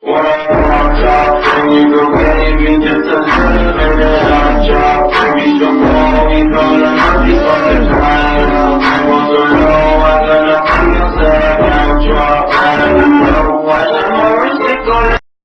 When